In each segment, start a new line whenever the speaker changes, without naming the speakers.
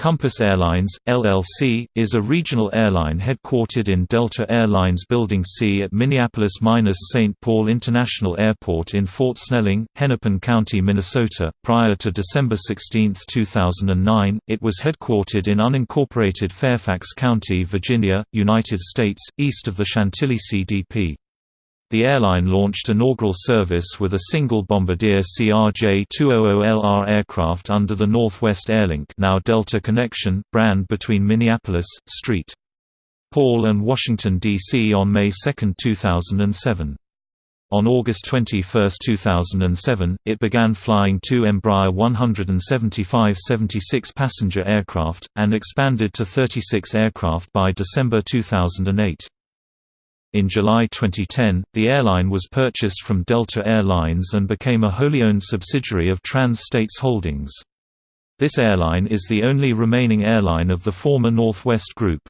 Compass Airlines, LLC, is a regional airline headquartered in Delta Airlines Building C at Minneapolis-St. Paul International Airport in Fort Snelling, Hennepin County, Minnesota. Prior to December 16, 2009, it was headquartered in unincorporated Fairfax County, Virginia, United States, east of the Chantilly CDP. The airline launched inaugural service with a single Bombardier CRJ-200LR aircraft under the Northwest Airlink now Delta Connection brand between Minneapolis, St. Paul and Washington, D.C. on May 2, 2007. On August 21, 2007, it began flying two Embraer 175-76 passenger aircraft, and expanded to 36 aircraft by December 2008. In July 2010, the airline was purchased from Delta Air Lines and became a wholly owned subsidiary of Trans-States Holdings. This airline is the only remaining airline of the former Northwest Group.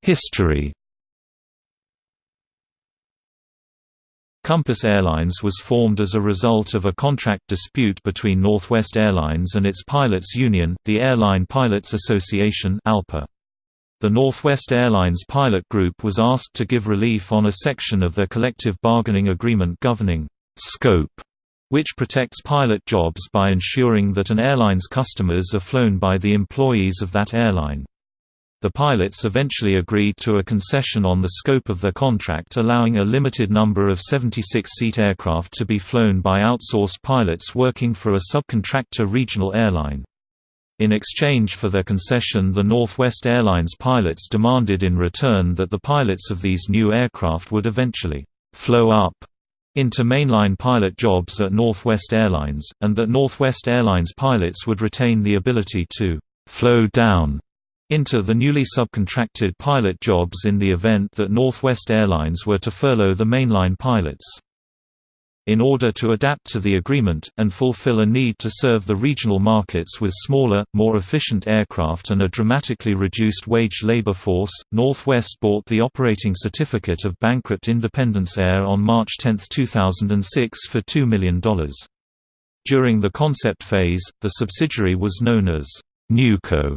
History Compass Airlines was formed as a result of a contract dispute between Northwest Airlines and its pilots union, the Airline Pilots Association ALPA. The Northwest Airlines pilot group was asked to give relief on a section of their collective bargaining agreement governing scope, which protects pilot jobs by ensuring that an airline's customers are flown by the employees of that airline. The pilots eventually agreed to a concession on the scope of their contract allowing a limited number of 76-seat aircraft to be flown by outsourced pilots working for a subcontractor regional airline. In exchange for their concession the Northwest Airlines pilots demanded in return that the pilots of these new aircraft would eventually «flow up» into mainline pilot jobs at Northwest Airlines, and that Northwest Airlines pilots would retain the ability to «flow down» into the newly subcontracted pilot jobs in the event that Northwest Airlines were to furlough the mainline pilots. In order to adapt to the agreement, and fulfill a need to serve the regional markets with smaller, more efficient aircraft and a dramatically reduced wage labor force, Northwest bought the operating certificate of bankrupt Independence Air on March 10, 2006 for $2 million. During the concept phase, the subsidiary was known as Newco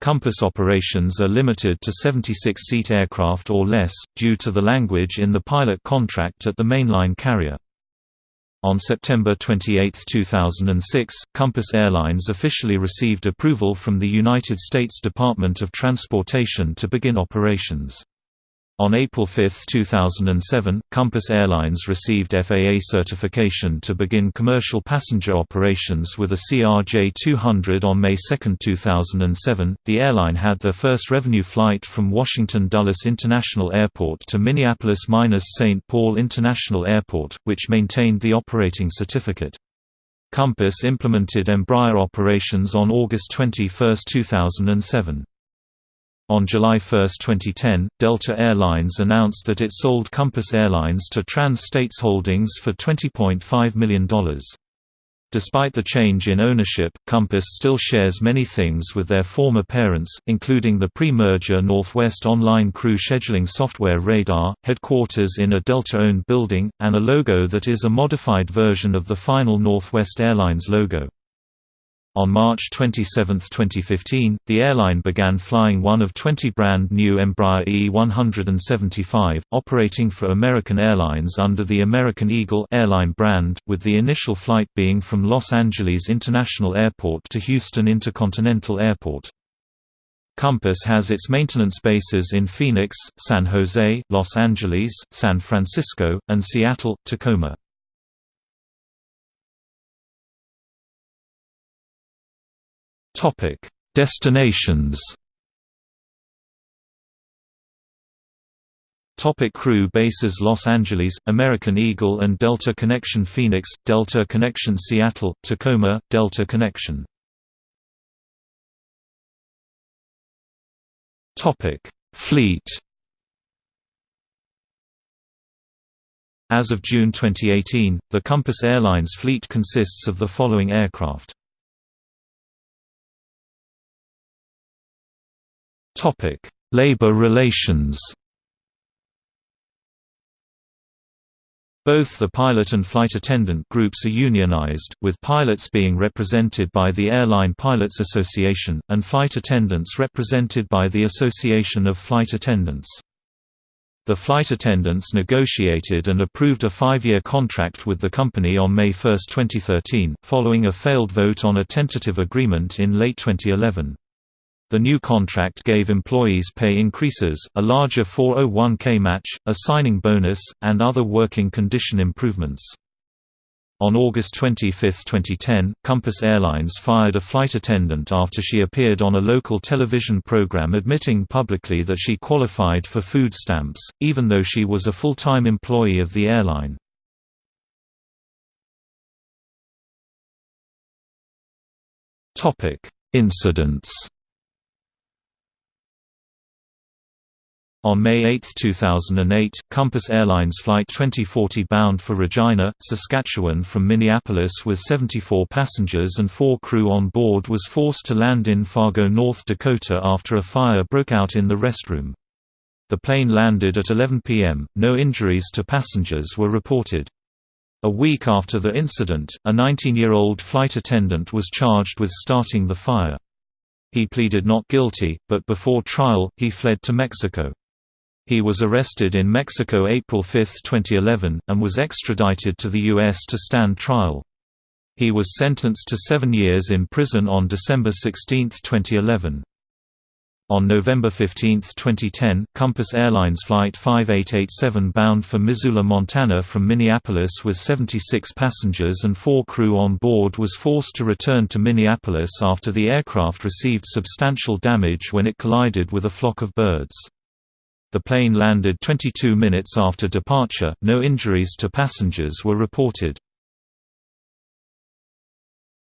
Compass operations are limited to 76-seat aircraft or less, due to the language in the pilot contract at the mainline carrier. On September 28, 2006, Compass Airlines officially received approval from the United States Department of Transportation to begin operations. On April 5, 2007, Compass Airlines received FAA certification to begin commercial passenger operations with a CRJ-200 on May 2, 2007. The airline had their first revenue flight from Washington Dulles International Airport to Minneapolis-St. Paul International Airport, which maintained the operating certificate. Compass implemented Embraer operations on August 21, 2007. On July 1, 2010, Delta Air Lines announced that it sold Compass Airlines to Trans-States Holdings for $20.5 million. Despite the change in ownership, Compass still shares many things with their former parents, including the pre-merger Northwest online crew scheduling software Radar, headquarters in a Delta-owned building, and a logo that is a modified version of the final Northwest Airlines logo. On March 27, 2015, the airline began flying one of 20 brand new Embraer E-175, operating for American Airlines under the American Eagle airline brand, with the initial flight being from Los Angeles International Airport to Houston Intercontinental Airport. Compass has its maintenance bases in Phoenix, San Jose, Los Angeles, San Francisco, and Seattle, Tacoma.
Topic: Destinations.
Topic crew bases Los Angeles, American Eagle and Delta Connection Phoenix, Delta Connection Seattle, Tacoma, Delta Connection
Topic: Fleet.
As of June 2018, the Compass Airlines fleet consists of the following aircraft
Labor relations.
Both the pilot and flight attendant groups are unionized, with pilots being represented by the Airline Pilots Association, and flight attendants represented by the Association of Flight Attendants. The flight attendants negotiated and approved a five-year contract with the company on May 1, 2013, following a failed vote on a tentative agreement in late 2011. The new contract gave employees pay increases, a larger 401k match, a signing bonus, and other working condition improvements. On August 25, 2010, Compass Airlines fired a flight attendant after she appeared on a local television program admitting publicly that she qualified for food stamps, even though she was a full-time employee of the airline. Incidents On May 8, 2008, Compass Airlines Flight 2040 bound for Regina, Saskatchewan from Minneapolis with 74 passengers and four crew on board was forced to land in Fargo, North Dakota after a fire broke out in the restroom. The plane landed at 11 p.m., no injuries to passengers were reported. A week after the incident, a 19-year-old flight attendant was charged with starting the fire. He pleaded not guilty, but before trial, he fled to Mexico. He was arrested in Mexico April 5, 2011, and was extradited to the U.S. to stand trial. He was sentenced to seven years in prison on December 16, 2011. On November 15, 2010, Compass Airlines Flight 5887 bound for Missoula, Montana from Minneapolis with 76 passengers and four crew on board was forced to return to Minneapolis after the aircraft received substantial damage when it collided with a flock of birds. The plane landed 22 minutes after departure, no injuries to passengers were reported.